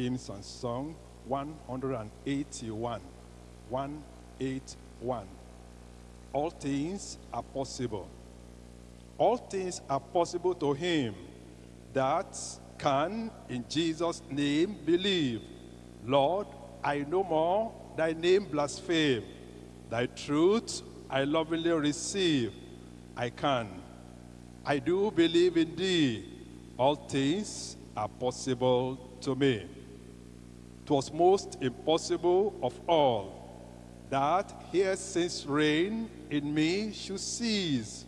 hymns and song 181. 181. All things are possible. All things are possible to him that can in Jesus' name believe. Lord, I no more thy name blaspheme. Thy truth I lovingly receive. I can. I do believe in thee. All things are possible to me. Was most impossible of all that here since reign in me should cease.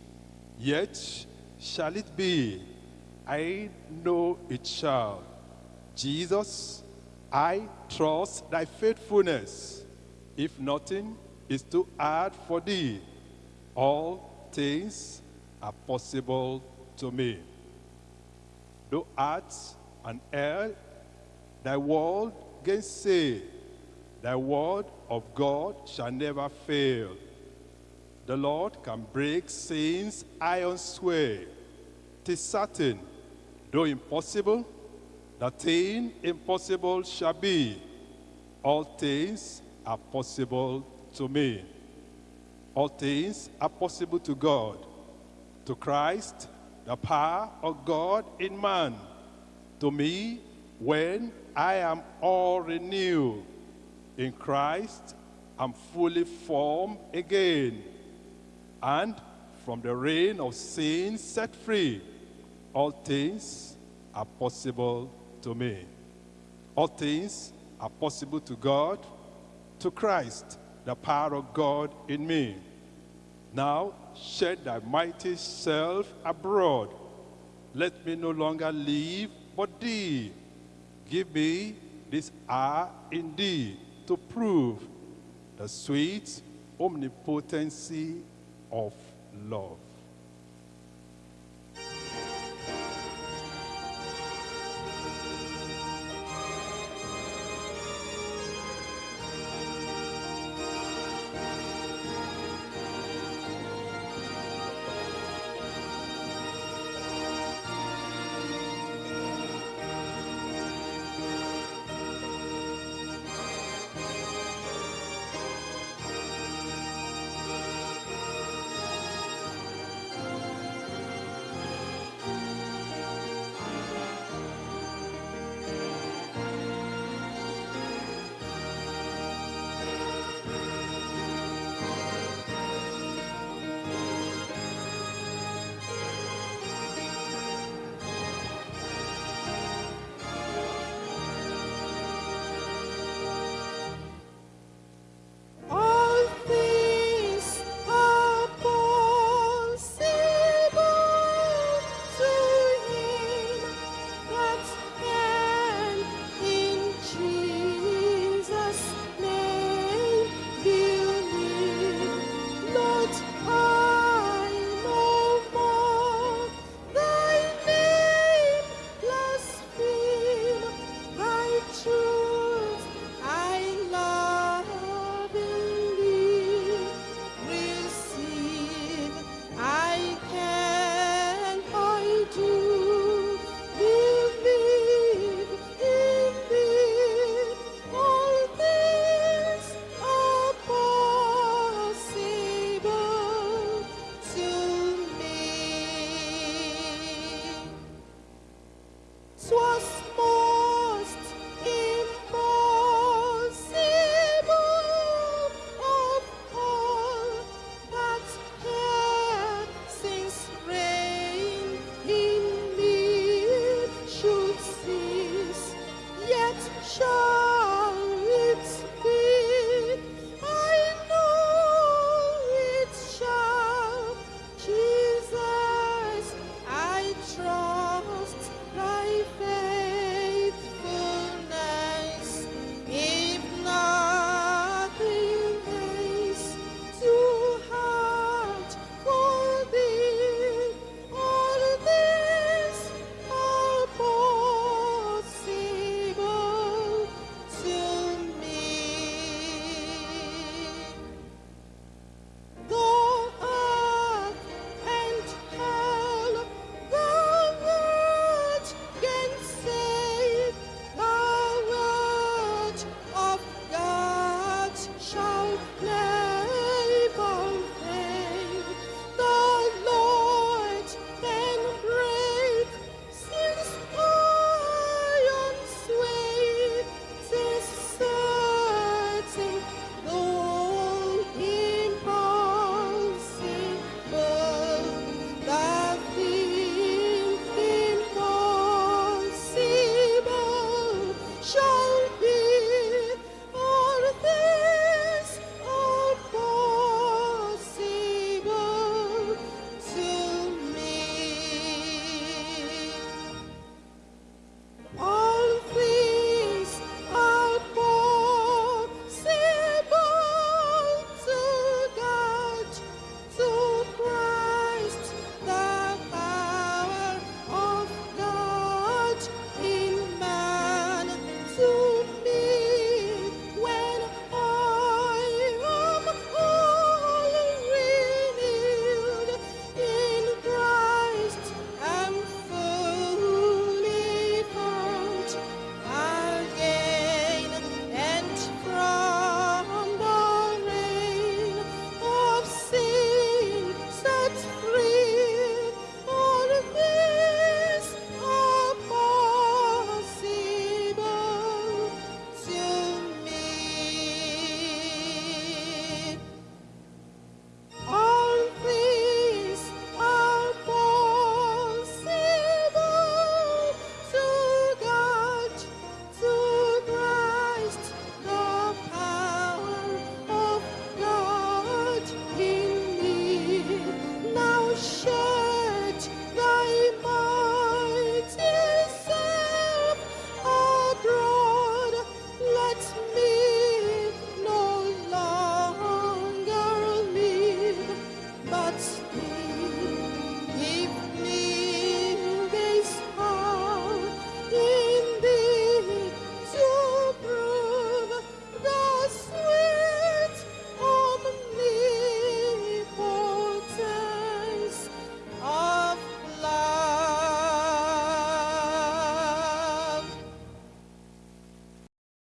Yet shall it be, I know it shall. Jesus, I trust thy faithfulness. If nothing is too hard for thee, all things are possible to me. Though art and earth, thy word gainsay, thy word of God shall never fail. The Lord can break sin's iron sway. Tis certain, though impossible, the thing impossible shall be. All things are possible to me. All things are possible to God. To Christ, the power of God in man. To me, when I am all renewed. In Christ, I'm fully formed again. And from the reign of sin set free, all things are possible to me. All things are possible to God, to Christ, the power of God in me. Now shed thy mighty self abroad. Let me no longer live but thee. Give me this hour indeed to prove the sweet omnipotency of love.